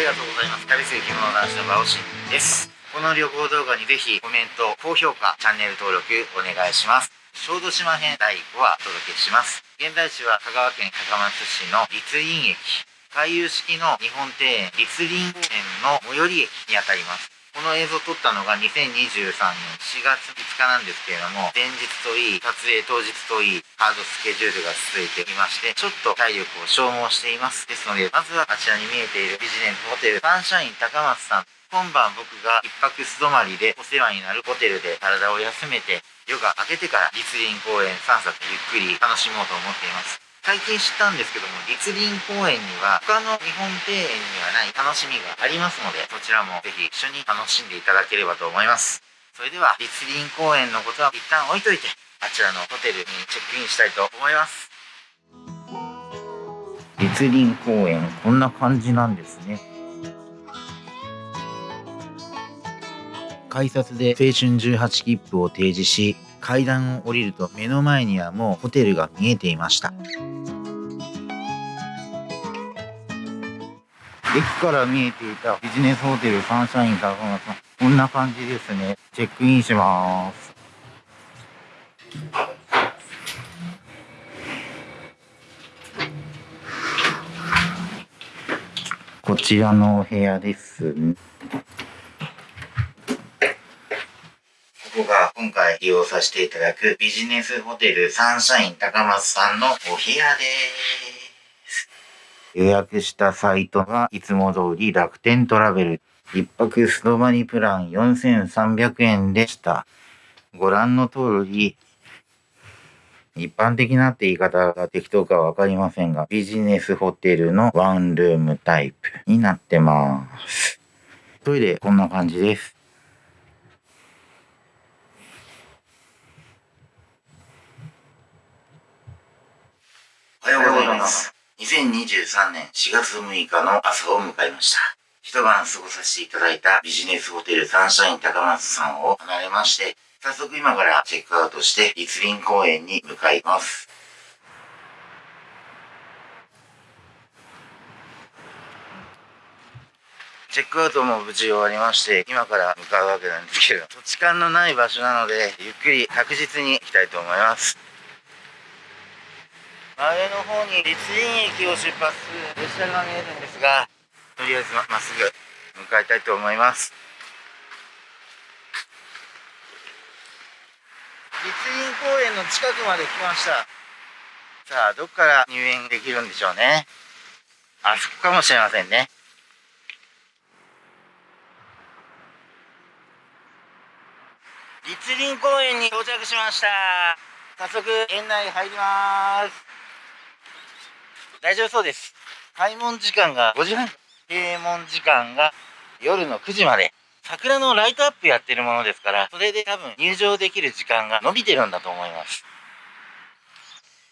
りがとうございます。旅する着物男子のバオシンです。この旅行動画にぜひコメント高評価チャンネル登録お願いします。小豆島編第5話お届けします。現在地は香川県高松市の立林駅。回遊式の日本庭園立林公園の最寄り駅にあたります。この映像撮ったのが2023年4月5日なんですけれども、前日といい、撮影当日といい、ハードスケジュールが続いていまして、ちょっと体力を消耗しています。ですので、まずはあちらに見えているビジネスホテル、サンシャイン高松さん。今晩僕が一泊素泊まりでお世話になるホテルで体を休めて夜が明けてから立林公園散策ゆっくり楽しもうと思っています。最近知ったんですけども、立林公園には他の日本庭園にはない楽しみがありますので、そちらもぜひ一緒に楽しんでいただければと思います。それでは、立林公園のことは一旦置いといて、あちらのホテルにチェックインしたいと思います。立林公園、こんな感じなんですね。改札で青春18切符を提示し階段を降りると目の前にはもうホテルが見えていました駅から見えていたビジネスホテルサンシャイン高松さんこんな感じですね。チェックインします。こちらのお部屋です。こが今回利用させていただくビジネスホテルサンシャイン高松さんのお部屋です。予約したサイトはいつも通り楽天トラベル。一泊ストバニプラン4300円でした。ご覧の通り、一般的なって言い方が適当かわかりませんが、ビジネスホテルのワンルームタイプになってます。トイレこんな感じです。おはようございます。2023年4月6日の朝を迎えました。一晩過ごさせていただいたビジネスホテルサンシャイン高松さんを離れまして、早速今からチェックアウトして立林公園に向かいます。チェックアウトも無事終わりまして、今から向かうわけなんですけど、土地勘のない場所なので、ゆっくり確実に行きたいと思います。前の方に立林駅を出発する列車が見えるんですがとりあえずまっすぐ向かいたいと思います。立林公園の近くまで来ました。さあどっから入園できるんでしょうね。あそこかもしれませんね。立林公園に到着しました。早速園内入ります大丈夫そうです。開門時間が5時半、閉門時間が夜の9時まで。桜のライトアップやってるものですから、それで多分入場できる時間が伸びてるんだと思います。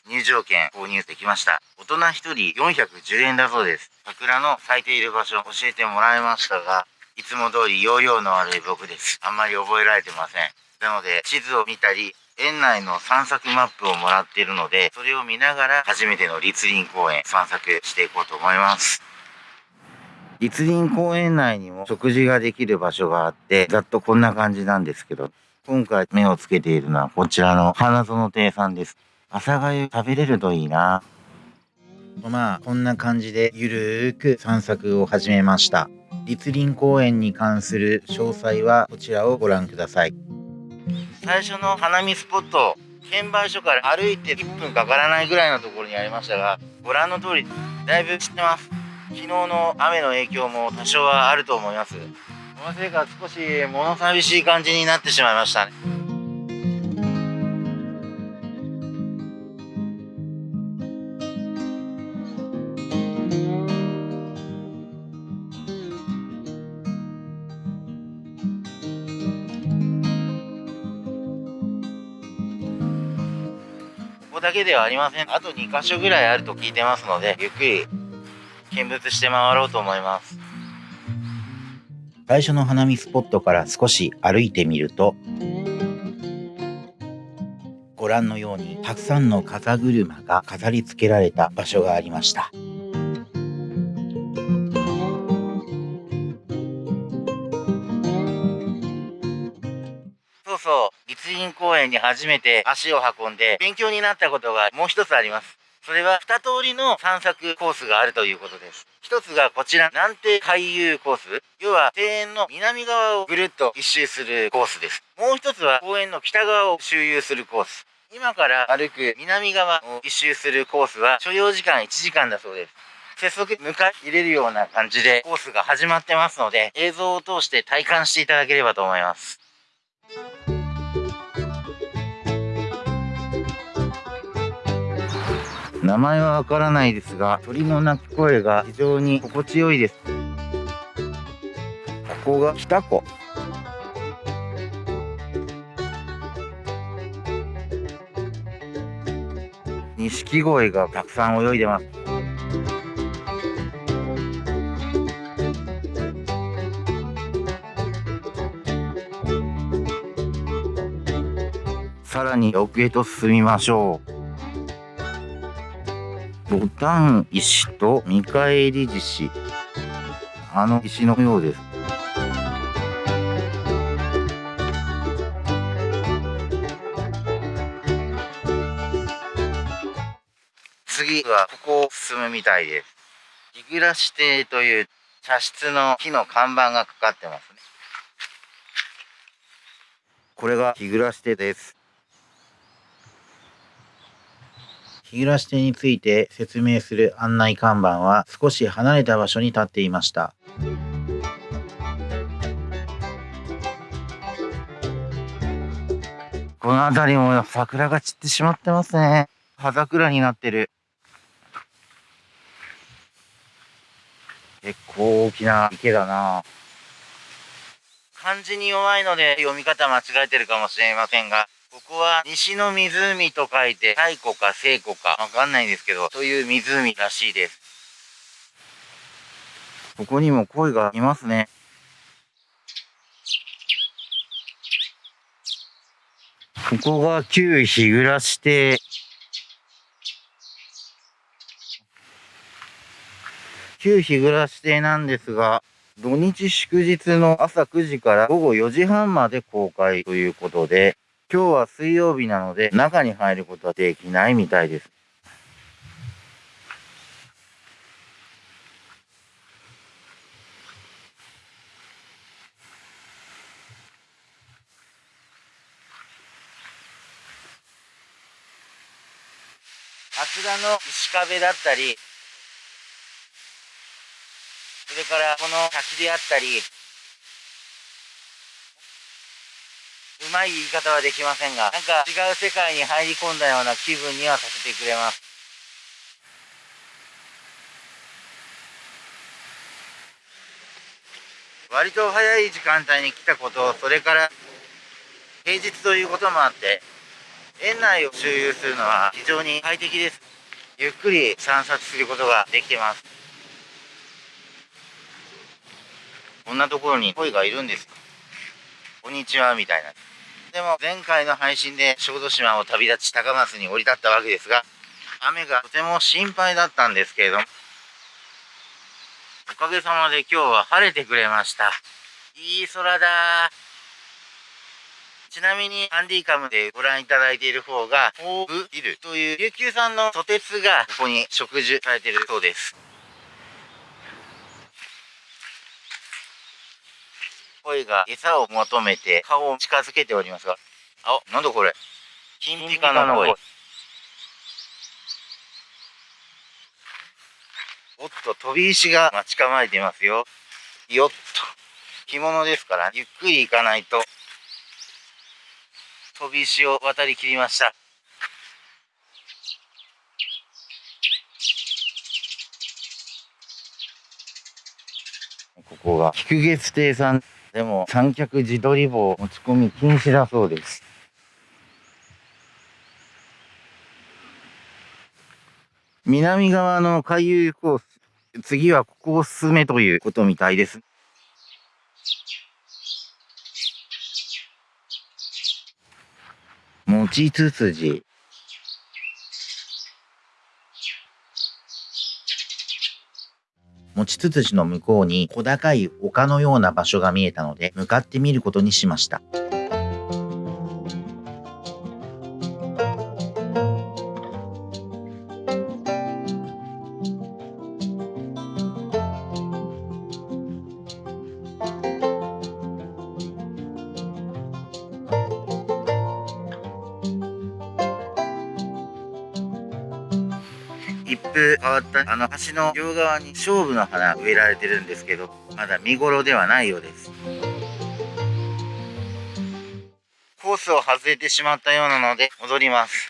入場券購入できました。大人1人410円だそうです。桜の咲いている場所教えてもらいましたが、いつも通り容量の悪い僕です。あんまり覚えられてません。なので、地図を見たり、園内の散策マップをもらっているので、それを見ながら初めての立林公園散策していこうと思います。立林公園内にも食事ができる場所があって、ざっとこんな感じなんですけど、今回目をつけているのはこちらの花園亭さんです。朝がゆ食べれるといいな。まあ、こんな感じでゆるーく散策を始めました。立林公園に関する詳細はこちらをご覧ください。最初の花見スポット券売所から歩いて1分かからないぐらいのところにありましたがご覧の通りだいぶ散ってます。昨日の雨の影響も多少はあると思います。そのせいか少し物寂しい感じになってしまいましたね。こだけではありません。あと2箇所ぐらいあると聞いてますので、ゆっくり見物して回ろうと思います。最初の花見スポットから少し歩いてみると、ご覧のようにたくさんの風車が飾り付けられた場所がありました。そ立林公園に初めて足を運んで勉強になったことがもう一つあります。それは2通りの散策コースがあるということです。一つがこちら、南帝海遊コース。要は庭園の南側をぐるっと一周するコースです。もう一つは公園の北側を周遊するコース。今から歩く南側を一周するコースは所要時間1時間だそうです。早速迎え入れるような感じでコースが始まってますので映像を通して体感していただければと思います。名前はわからないですが、鳥の鳴き声が非常に心地よいです。ここが北湖。錦鯉がたくさん泳いでます。に奥へと進みましょう。ボタン石と見返り獅子。あの石のようです。次はここを進むみたいです。日暮亭という茶室の木の看板がかかってますね。これが日暮亭です。日暮亭について説明する案内看板は少し離れた場所に立っていました。この辺りも桜が散ってしまってますね。葉桜になってる。結構大きな池だな漢字に弱いので読み方間違えてるかもしれませんが、ここは西の湖と書いて太古か西古かわかんないんですけど、という湖らしいです。ここにも鯉がいますね。ここが旧日暮らし亭。旧日暮亭なんですが、土日祝日の朝9時から午後4時半まで公開ということで、今日は水曜日なので中に入ることはできないみたいです。あちらの石壁だったり、それからこの滝であったり、うまい言い方はできませんが、なんか違う世界に入り込んだような気分にはさせてくれます。割と早い時間帯に来たこと、それから平日ということもあって、園内を周遊するのは非常に快適です。ゆっくり散策することができてます。こんなところに鯉がいるんです。こんにちは、みたいな。でも前回の配信で小豆島を旅立ち高松に降り立ったわけですが、雨がとても心配だったんですけれども、おかげさまで今日は晴れてくれました。いい空だちなみにハンディカムでご覧いただいている方が、ホーブビルという琉球産のソテツがここに植樹されているそうです。鯉が餌を求めて顔を近づけておりますが、あ、なんだこれ？金ピカの鯉。おっと、飛び石が待ち構えていますよ。よっと。着物ですから、ゆっくり行かないと。飛び石を渡りきりました。ここが、菊月亭さん。でも三脚自撮り棒持ち込み禁止だそうです。南側の海遊コース、次はここを進めということみたいです。餅つつじ。持ちつつじの向こうに小高い丘のような場所が見えたので向かってみることにしました。変わったあの橋の両側に勝負の花植えられてるんですけどまだ見頃ではないようです。コースを外れてしまったようなので戻ります。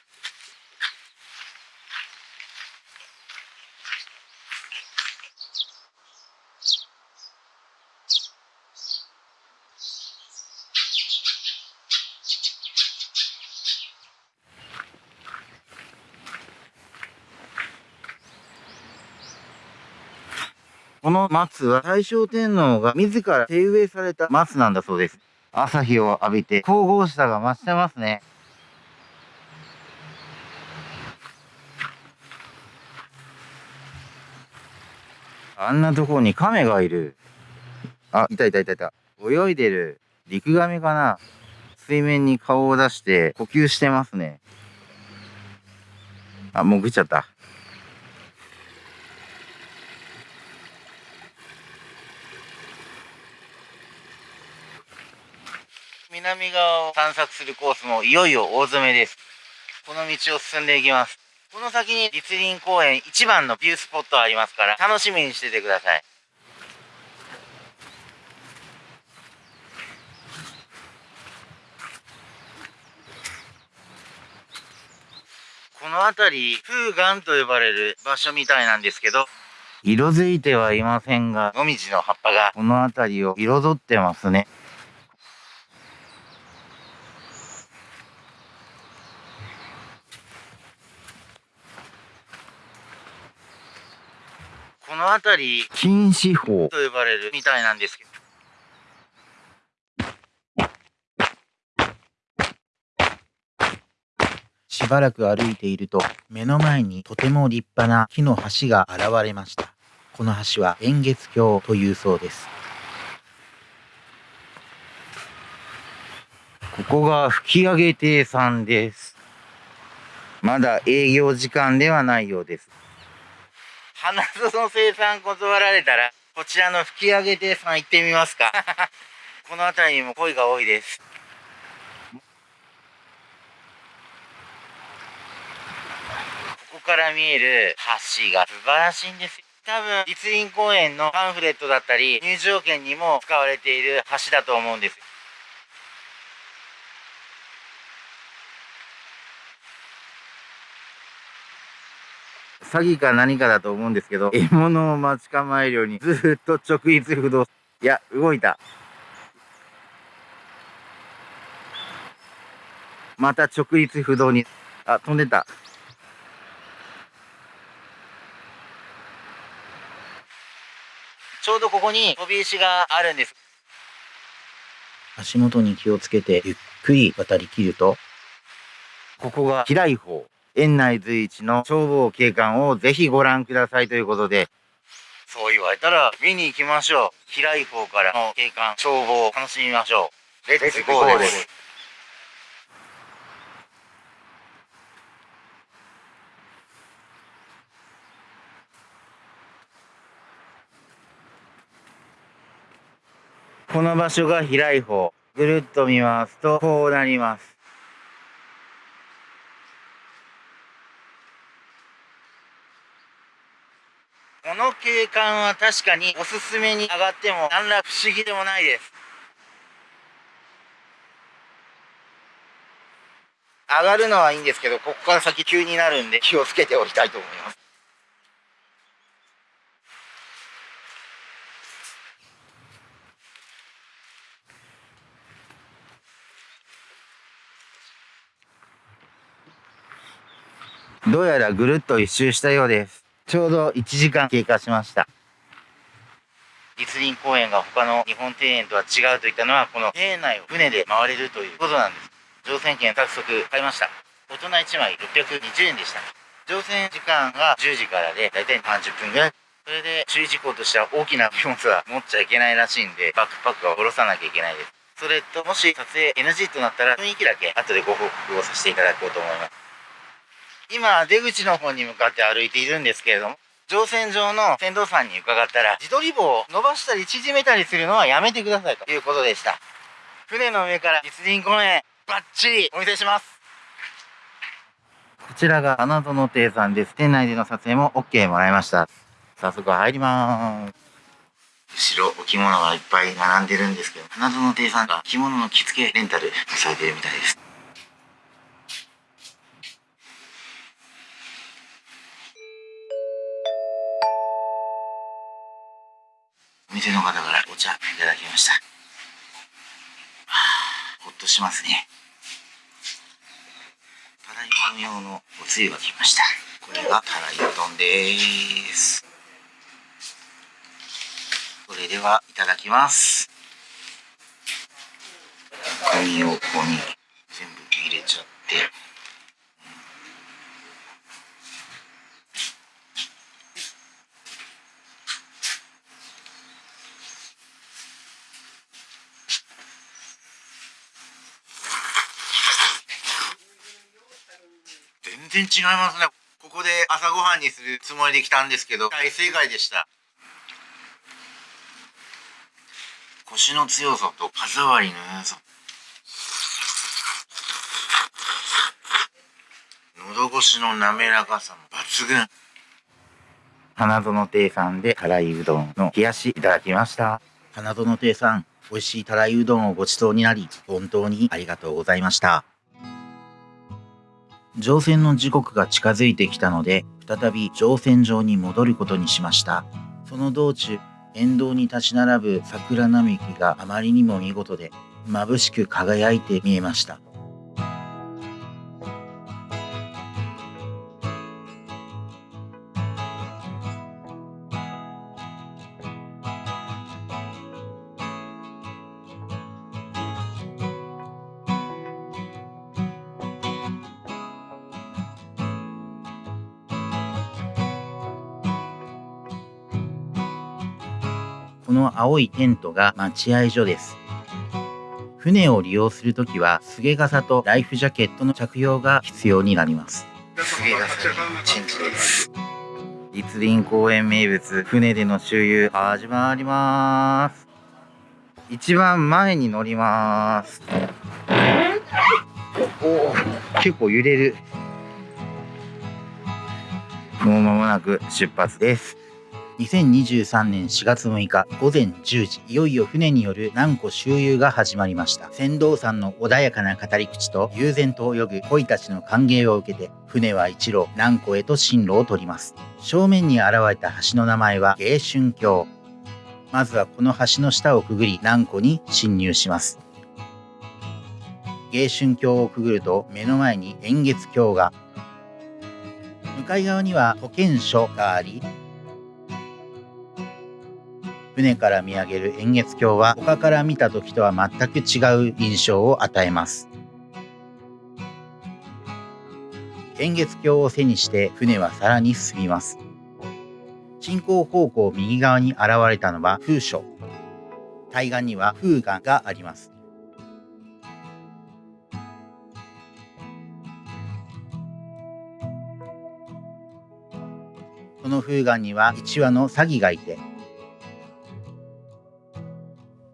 この松は大正天皇が自ら手植えされた松なんだそうです。朝日を浴びて神々しさが増してますね。あんなところに亀がいる。あ、いたいたいたいた。泳いでる。陸亀かな水面に顔を出して呼吸してますね。あ、潜っちゃった。南側を散策するコースもいよいよ大詰めです。この道を進んでいきます。この先に立林公園一番のビュースポットありますから楽しみにしててください。この辺り、風岩と呼ばれる場所みたいなんですけど、色づいてはいませんが、もみじの葉っぱがこの辺りを彩ってますね。この辺り、禁止法と呼ばれるみたいなんですけど。しばらく歩いていると、目の前にとても立派な木の橋が現れました。この橋は円月橋というそうです。ここが吹上亭さんです。まだ営業時間ではないようです。花園生産断られたら、こちらの吹上亭さん行ってみますか。この辺りにも鯉が多いです。ここから見える橋が素晴らしいんです多分、立林公園のパンフレットだったり、入場券にも使われている橋だと思うんです。詐欺か何かだと思うんですけど、獲物を待ち構えるようにずっと直立不動。いや、動いた。また直立不動に。あ、飛んでた。ちょうどここに飛び石があるんです。足元に気をつけてゆっくり渡りきると、ここが開い方。園内随一の消防景観をぜひご覧くださいということで、そう言われたら見に行きましょう。平井港からの景観、消防を楽しみましょう。レッツゴーです。この場所が平井方。ぐるっと見ますと、こうなります。この景観は確かにおすすめに上がっても何ら不思議でもないです。上がるのはいいんですけど、ここから先急になるんで気をつけておきたいと思います。どうやらぐるっと一周したようです。ちょうど1時間経過しました。立林公園が他の日本庭園とは違うといったのは、この庭園内を船で回れるということなんです。乗船券早速買いました。大人1枚620円でした。乗船時間が10時からで、だいたい30分ぐらい。それで注意事項としては大きな荷物は持っちゃいけないらしいんで、バックパックは下ろさなきゃいけないです。それと、もし撮影 NG となったら雰囲気だけ後でご報告をさせていただこうと思います。今、出口の方に向かって歩いているんですけれども、乗船場の船頭さんに伺ったら、自撮り棒を伸ばしたり縮めたりするのはやめてくださいということでした。船の上から実林公園、バッチリお見せします。こちらが花園亭さんです。店内での撮影も OK もらいました。早速入ります。後ろお着物がいっぱい並んでるんですけど、花園亭さんが着物の着付けレンタルされてるみたいです。店の方からお茶いただきました。はあほっとしますね。たらいうどん用のおつゆが来ました。これがたらいうどんです。それでは、いただきます。紙をここに全部入れちゃって。全然違いますね。ここで朝ごはんにするつもりで来たんですけど、大正解でした。腰の強さと歯触りの良さ。喉越しの滑らかさも抜群。花園亭さんで辛いうどんの冷やしいただきました。花園亭さん、美味しいたらいうどんをご馳走になり、本当にありがとうございました。乗船の時刻が近づいてきたので、再び乗船場に戻ることにしました。その道中、沿道に立ち並ぶ桜並木があまりにも見事で、眩しく輝いて見えました。青いテントが待合所です。船を利用するときは、すげ傘とライフジャケットの着用が必要になります。すげえガソリンチェンジです。立林公園名物、船での周遊始まります。一番前に乗ります。おお、結構揺れる。もう間もなく出発です。2023年4月6日午前10時、いよいよ船による南湖周遊が始まりました。船頭さんの穏やかな語り口と悠然と泳ぐ鯉たちの歓迎を受けて、船は一路南湖へと進路を取ります。正面に現れた橋の名前は芸春橋。まずはこの橋の下をくぐり南湖に侵入します。芸春橋をくぐると目の前に円月橋が、向かい側には保健所があり、船から見上げる円月橋は他から見た時とは全く違う印象を与えます。円月橋を背にして船はさらに進みます。進行方向右側に現れたのは風所。対岸には風岩があります。その風岩には1羽のサギがいて、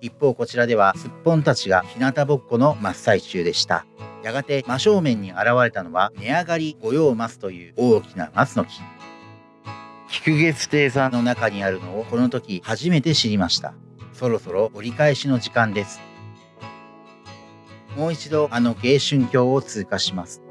一方こちらではすっぽんたちが日向ぼっこの真っ最中でした。やがて真正面に現れたのは値上がり御用松という大きな松の木。菊月亭さんの中にあるのをこの時初めて知りました。そろそろ折り返しの時間です。もう一度あの芸春橋を通過します。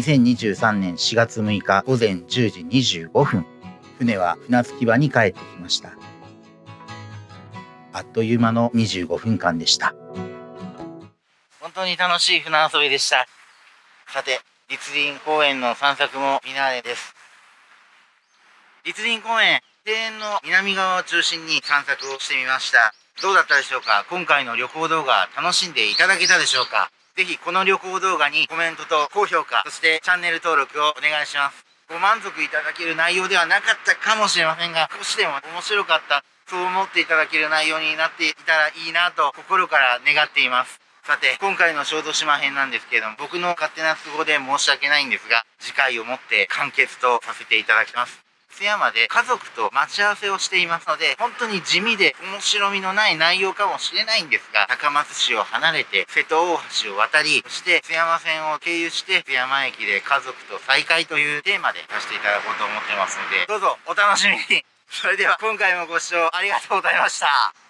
2023年4月6日午前10時25分、船は船着き場に帰ってきました。あっという間の25分間でした。本当に楽しい船遊びでした。さて、立林公園の散策もフィナーレです。立林公園、庭園の南側を中心に散策をしてみました。どうだったでしょうか？今回の旅行動画楽しんでいただけたでしょうか？ぜひこの旅行動画にコメントと高評価、そしてチャンネル登録をお願いします。ご満足いただける内容ではなかったかもしれませんが、少しでも面白かった、そう思っていただける内容になっていたらいいなと心から願っています。さて、今回の小豆島編なんですけれども、僕の勝手な都合で申し訳ないんですが、次回をもって完結とさせていただきます。津山で家族と待ち合わせをしていますので、本当に地味で面白みのない内容かもしれないんですが、高松市を離れて瀬戸大橋を渡り、そして津山線を経由して津山駅で家族と再会というテーマでさせていただこうと思ってますので、どうぞお楽しみに。それでは今回もご視聴ありがとうございました。